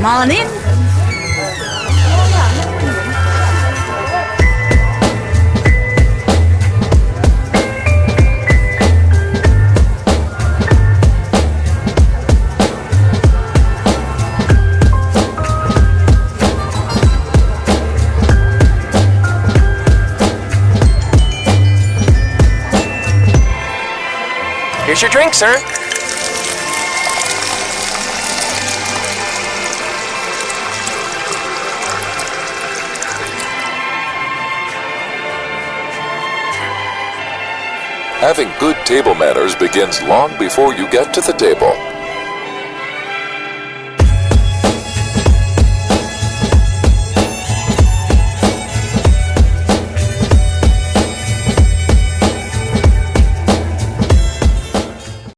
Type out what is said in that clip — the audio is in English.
Morning. Here's your drink, sir. Having good table manners begins long before you get to the table.